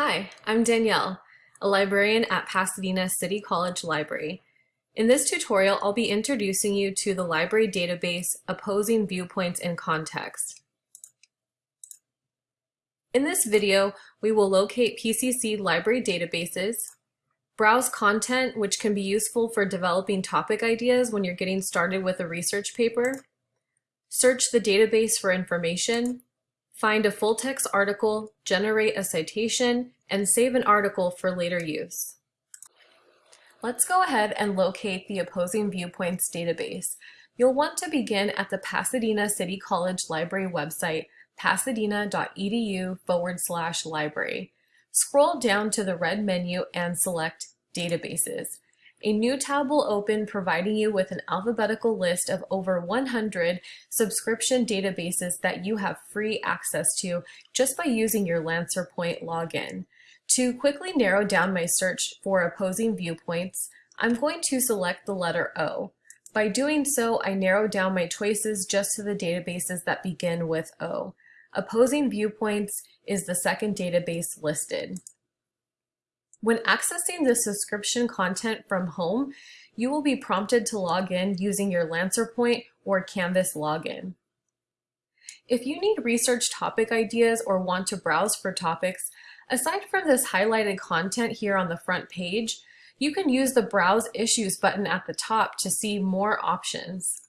Hi, I'm Danielle, a librarian at Pasadena City College Library. In this tutorial, I'll be introducing you to the library database Opposing Viewpoints in Context. In this video, we will locate PCC library databases, browse content which can be useful for developing topic ideas when you're getting started with a research paper, search the database for information, find a full-text article, generate a citation, and save an article for later use. Let's go ahead and locate the Opposing Viewpoints database. You'll want to begin at the Pasadena City College Library website, pasadena.edu forward slash library. Scroll down to the red menu and select Databases. A new tab will open providing you with an alphabetical list of over 100 subscription databases that you have free access to just by using your LancerPoint login. To quickly narrow down my search for opposing viewpoints, I'm going to select the letter O. By doing so, I narrow down my choices just to the databases that begin with O. Opposing Viewpoints is the second database listed. When accessing the subscription content from home, you will be prompted to log in using your LancerPoint or Canvas login. If you need research topic ideas or want to browse for topics, aside from this highlighted content here on the front page, you can use the Browse Issues button at the top to see more options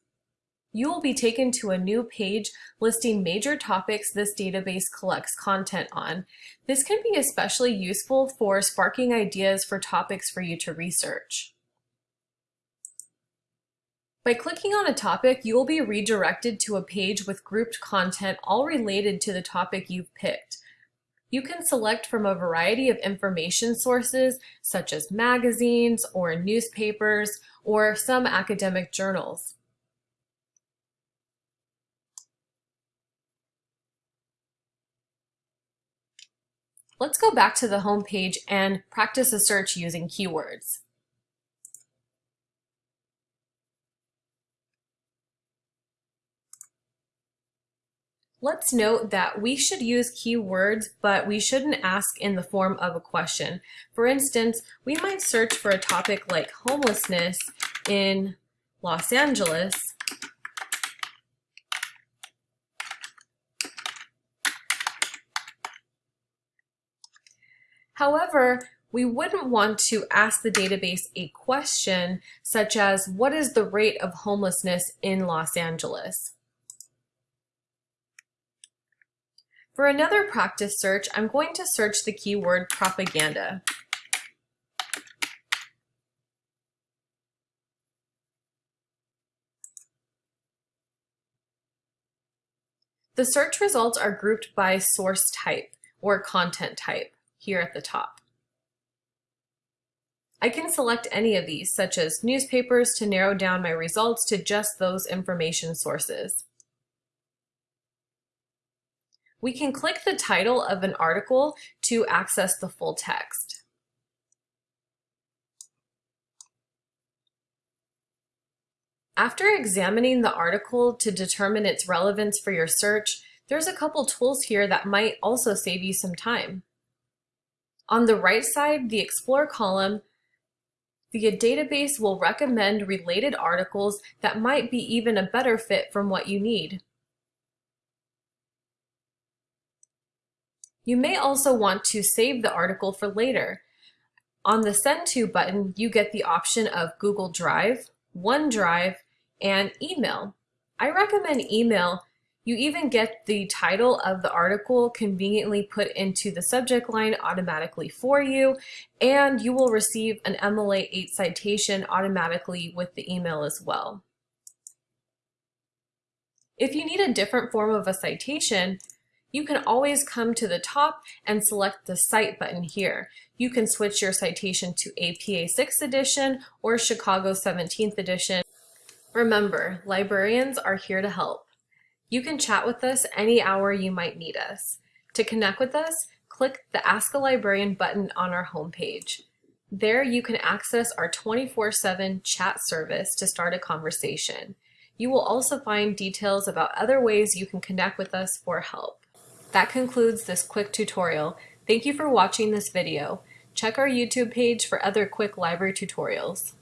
you will be taken to a new page listing major topics this database collects content on. This can be especially useful for sparking ideas for topics for you to research. By clicking on a topic, you will be redirected to a page with grouped content all related to the topic you've picked. You can select from a variety of information sources, such as magazines or newspapers, or some academic journals. Let's go back to the home page and practice a search using keywords. Let's note that we should use keywords, but we shouldn't ask in the form of a question. For instance, we might search for a topic like homelessness in Los Angeles, However, we wouldn't want to ask the database a question such as, what is the rate of homelessness in Los Angeles? For another practice search, I'm going to search the keyword propaganda. The search results are grouped by source type or content type here at the top. I can select any of these, such as newspapers, to narrow down my results to just those information sources. We can click the title of an article to access the full text. After examining the article to determine its relevance for your search, there's a couple tools here that might also save you some time. On the right side, the Explore column, the database will recommend related articles that might be even a better fit from what you need. You may also want to save the article for later. On the Send To button, you get the option of Google Drive, OneDrive, and email. I recommend email you even get the title of the article conveniently put into the subject line automatically for you, and you will receive an MLA 8 citation automatically with the email as well. If you need a different form of a citation, you can always come to the top and select the Cite button here. You can switch your citation to APA 6th edition or Chicago 17th edition. Remember, librarians are here to help. You can chat with us any hour you might need us. To connect with us, click the Ask a Librarian button on our homepage. There you can access our 24-7 chat service to start a conversation. You will also find details about other ways you can connect with us for help. That concludes this quick tutorial. Thank you for watching this video. Check our YouTube page for other quick library tutorials.